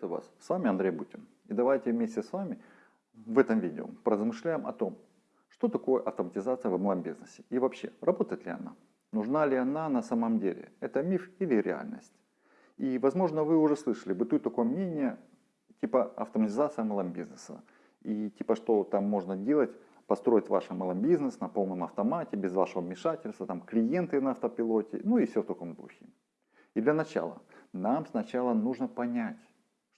Приветствую вас, с вами Андрей Бутин. И давайте вместе с вами в этом видео поразмышляем о том, что такое автоматизация в MLM-бизнесе и вообще, работает ли она, нужна ли она на самом деле, это миф или реальность. И возможно вы уже слышали, бытует такое мнение, типа автоматизация MLM-бизнеса. И типа что там можно делать, построить ваш MLM-бизнес на полном автомате, без вашего вмешательства, там клиенты на автопилоте, ну и все в таком духе. И для начала, нам сначала нужно понять,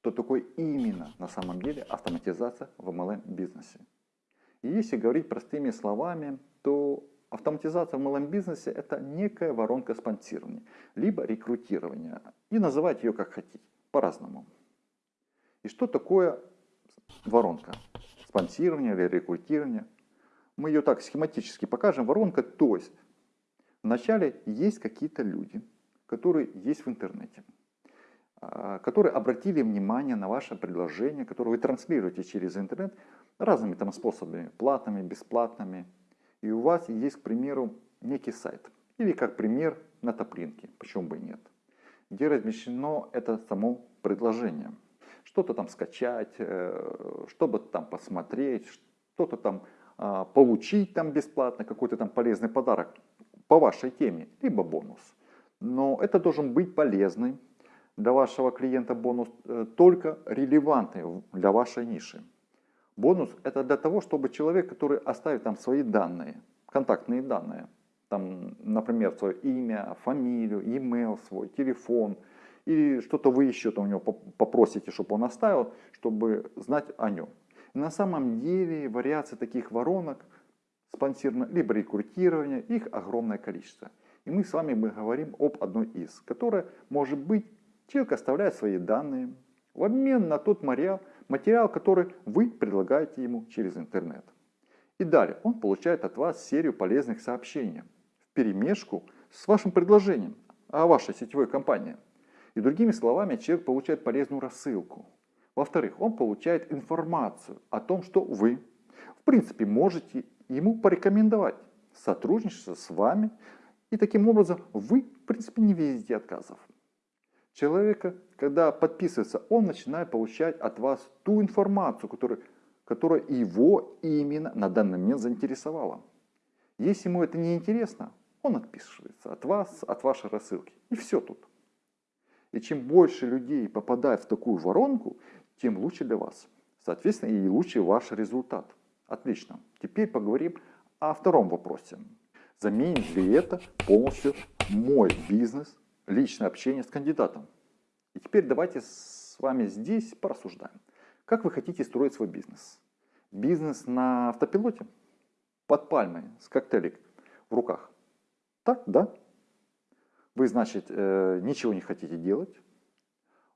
что такое именно на самом деле автоматизация в MLM-бизнесе. И если говорить простыми словами, то автоматизация в MLM-бизнесе это некая воронка спонсирования, либо рекрутирования. И называть ее как хотите, по-разному. И что такое воронка? Спонсирование или рекрутирование? Мы ее так схематически покажем. Воронка, то есть вначале есть какие-то люди, которые есть в интернете. А, которые обратили внимание на ваше предложение, которое вы транслируете через интернет разными там способами, платными, бесплатными. И у вас есть, к примеру, некий сайт. Или как пример на топлинке, почему бы и нет. Где размещено это само предложение. Что-то там скачать, э, что-то там посмотреть, что-то там а, получить там бесплатно, какой-то там полезный подарок по вашей теме, либо бонус. Но это должен быть полезный, для вашего клиента бонус э, только релевантный для вашей ниши. Бонус это для того, чтобы человек, который оставит там свои данные, контактные данные, там, например, свое имя, фамилию, e-mail свой, телефон, или что-то вы еще там у него попросите, чтобы он оставил, чтобы знать о нем. И на самом деле вариаций таких воронок спонсировано либо рекрутирование, их огромное количество. И мы с вами мы говорим об одной из, которая может быть Человек оставляет свои данные в обмен на тот материал, материал, который вы предлагаете ему через интернет. И далее он получает от вас серию полезных сообщений в перемешку с вашим предложением о вашей сетевой компании. И другими словами, человек получает полезную рассылку. Во-вторых, он получает информацию о том, что вы, в принципе, можете ему порекомендовать сотрудничество с вами. И таким образом вы, в принципе, не видите отказов человека, когда подписывается, он начинает получать от вас ту информацию, которая, которая его именно на данный момент заинтересовала. Если ему это не интересно, он отписывается от вас, от вашей рассылки. И все тут. И чем больше людей попадает в такую воронку, тем лучше для вас. Соответственно, и лучше ваш результат. Отлично. Теперь поговорим о втором вопросе. Заменит ли это полностью мой бизнес личное общение с кандидатом. И теперь давайте с вами здесь порассуждаем. Как вы хотите строить свой бизнес? Бизнес на автопилоте? Под пальмой, с коктейлик в руках? Так, да? Вы, значит, э, ничего не хотите делать.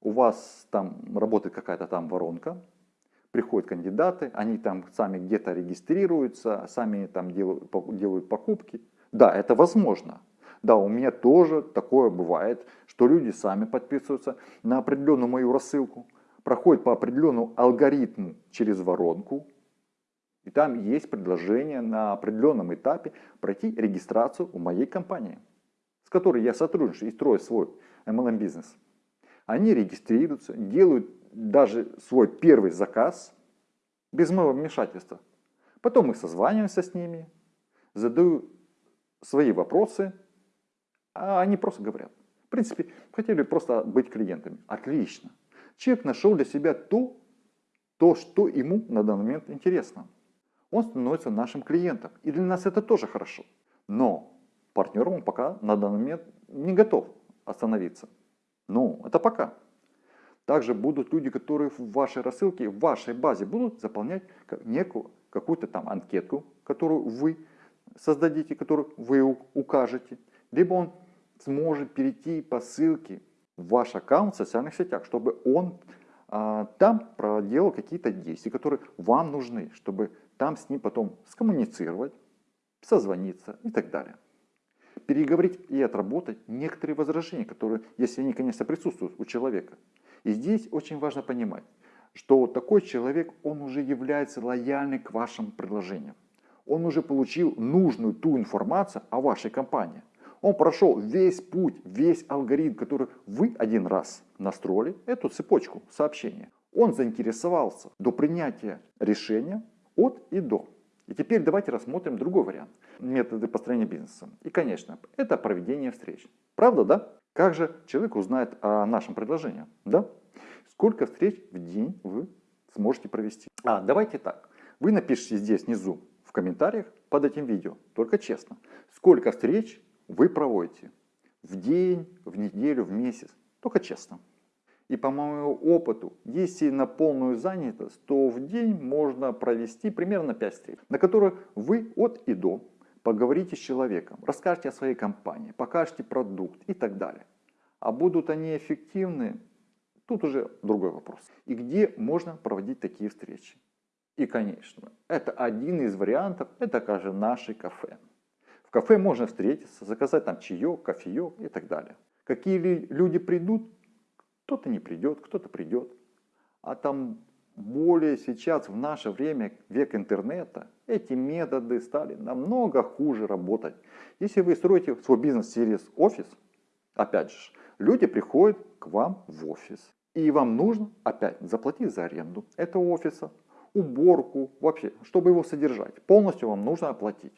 У вас там работает какая-то там воронка. Приходят кандидаты, они там сами где-то регистрируются, сами там делают, делают покупки. Да, это возможно. Да, у меня тоже такое бывает, что люди сами подписываются на определенную мою рассылку, проходят по определенному алгоритму через воронку, и там есть предложение на определенном этапе пройти регистрацию у моей компании, с которой я сотрудничаю и строю свой MLM-бизнес. Они регистрируются, делают даже свой первый заказ без моего вмешательства. Потом мы созваниваемся с ними, задаю свои вопросы, а они просто говорят. В принципе, хотели просто быть клиентами. Отлично. Человек нашел для себя то, то, что ему на данный момент интересно. Он становится нашим клиентом. И для нас это тоже хорошо. Но партнером он пока на данный момент не готов остановиться. Ну, это пока. Также будут люди, которые в вашей рассылке, в вашей базе будут заполнять некую какую-то там анкетку, которую вы создадите, которую вы укажете. Либо он сможет перейти по ссылке в ваш аккаунт в социальных сетях, чтобы он а, там проделал какие-то действия, которые вам нужны, чтобы там с ним потом скоммуницировать, созвониться и так далее. Переговорить и отработать некоторые возражения, которые, если они, конечно, присутствуют у человека. И здесь очень важно понимать, что такой человек, он уже является лояльным к вашим предложениям. Он уже получил нужную ту информацию о вашей компании Он прошел весь путь, весь алгоритм, который вы один раз настроили, эту цепочку сообщения. Он заинтересовался до принятия решения от и до. И теперь давайте рассмотрим другой вариант. Методы построения бизнеса. И, конечно, это проведение встреч. Правда, да? Как же человек узнает о нашем предложении? Да? Сколько встреч в день вы сможете провести? А, давайте так. Вы напишите здесь внизу в комментариях под этим видео, только честно, сколько встреч вы проводите в день, в неделю, в месяц, только честно. И по моему опыту, если на полную занятость, то в день можно провести примерно 5 встреч, на которых вы от и до поговорите с человеком, расскажете о своей компании, покажете продукт и так далее. А будут они эффективны, тут уже другой вопрос. И где можно проводить такие встречи? И, конечно, это один из вариантов, это, скажем, наши кафе. В кафе можно встретиться, заказать там чаек, кофеек и так далее. Какие люди придут, кто-то не придет, кто-то придет. А там более сейчас, в наше время, век интернета, эти методы стали намного хуже работать. Если вы строите свой бизнес через офис, опять же, люди приходят к вам в офис. И вам нужно опять заплатить за аренду этого офиса, уборку, вообще, чтобы его содержать. Полностью вам нужно оплатить.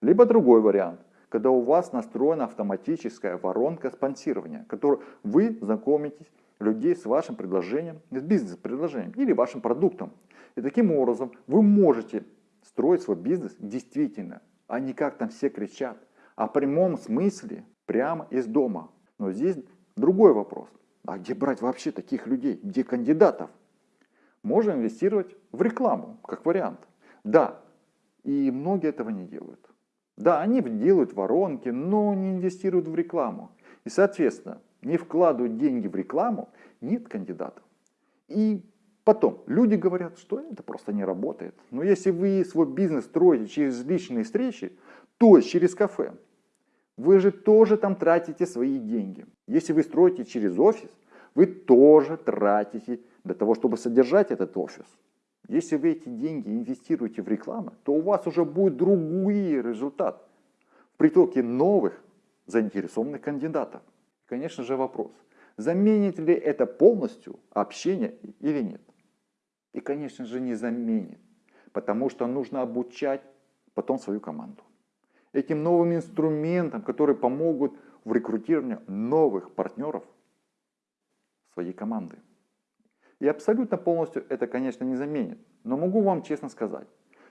Либо другой вариант когда у вас настроена автоматическая воронка спонсирования, которой вы знакомитесь людей с вашим предложением, с бизнес-предложением или вашим продуктом. И таким образом вы можете строить свой бизнес действительно, а не как там все кричат, а в прямом смысле прямо из дома. Но здесь другой вопрос. А где брать вообще таких людей? Где кандидатов? Можно инвестировать в рекламу, как вариант. Да, и многие этого не делают. Да, они делают воронки, но не инвестируют в рекламу. И, соответственно, не вкладывают деньги в рекламу, нет кандидатов. И потом, люди говорят, что это просто не работает. Но если вы свой бизнес строите через личные встречи, то через кафе, вы же тоже там тратите свои деньги. Если вы строите через офис, вы тоже тратите для того, чтобы содержать этот офис. Если вы эти деньги инвестируете в рекламу, то у вас уже будет другой результат в притоке новых заинтересованных кандидатов. Конечно же вопрос, заменит ли это полностью общение или нет? И конечно же не заменит, потому что нужно обучать потом свою команду. Этим новым инструментам, которые помогут в рекрутировании новых партнеров своей команды. И абсолютно полностью это, конечно, не заменит. Но могу вам честно сказать,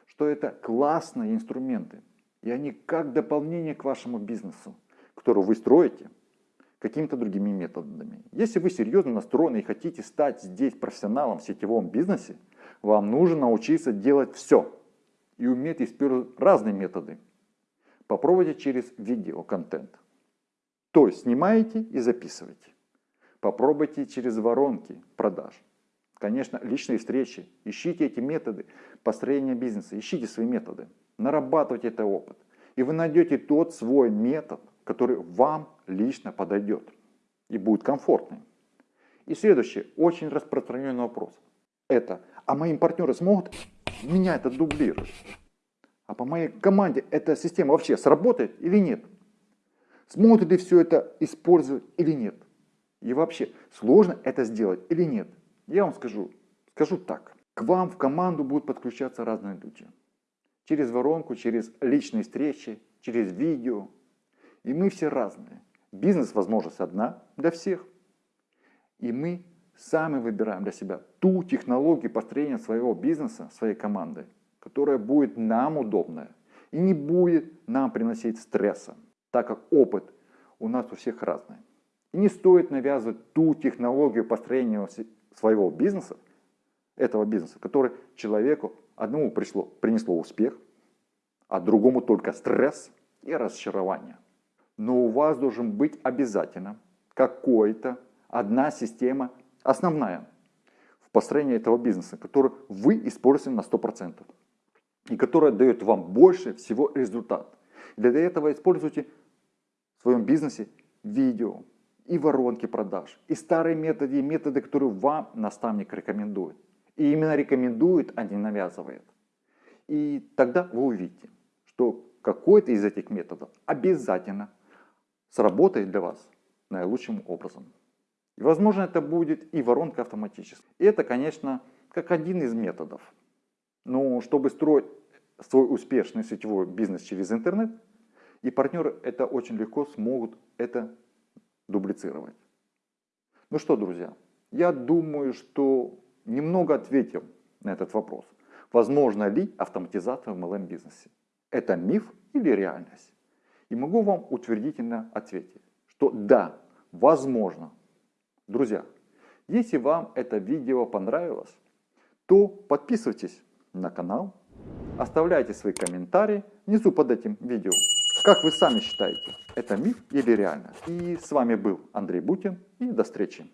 что это классные инструменты. И они как дополнение к вашему бизнесу, который вы строите какими-то другими методами. Если вы серьезно настроены и хотите стать здесь профессионалом в сетевом бизнесе, вам нужно научиться делать все и уметь использовать разные методы. Попробуйте через видеоконтент. То есть снимаете и записываете. Попробуйте через воронки продаж. Конечно, личные встречи. Ищите эти методы построения бизнеса. Ищите свои методы. Нарабатывайте этот опыт. И вы найдете тот свой метод, который вам лично подойдет и будет комфортным. И следующий, очень распространенный вопрос. Это, а мои партнеры смогут меня это дублировать? А по моей команде эта система вообще сработает или нет? Смогут ли все это использовать или нет? И вообще, сложно это сделать или нет? Я вам скажу, скажу так. К вам в команду будут подключаться разные люди. Через воронку, через личные встречи, через видео. И мы все разные. Бизнес возможность одна для всех. И мы сами выбираем для себя ту технологию построения своего бизнеса, своей команды, которая будет нам удобная и не будет нам приносить стресса, так как опыт у нас у всех разный. И не стоит навязывать ту технологию построения своего бизнеса, этого бизнеса, который человеку одному пришло, принесло успех, а другому только стресс и разочарование. Но у вас должен быть обязательно какой-то одна система основная в построении этого бизнеса, которую вы используете на 100% и которая дает вам больше всего результат. Для этого используйте в своем бизнесе видео, и воронки продаж, и старые методы, и методы, которые вам наставник рекомендует. И именно рекомендует, а не навязывает. И тогда вы увидите, что какой-то из этих методов обязательно сработает для вас наилучшим образом. И возможно это будет и воронка автоматически. И это, конечно, как один из методов. Но чтобы строить свой успешный сетевой бизнес через интернет, и партнеры это очень легко смогут это дублицировать. Ну что, друзья, я думаю, что немного ответил на этот вопрос. Возможно ли автоматизация в MLM бизнесе? Это миф или реальность? И могу вам утвердительно ответить, что да, возможно. Друзья, если вам это видео понравилось, то подписывайтесь на канал, оставляйте свои комментарии внизу под этим видео. Как вы сами считаете, это миф или реальность? И с вами был Андрей Бутин и до встречи.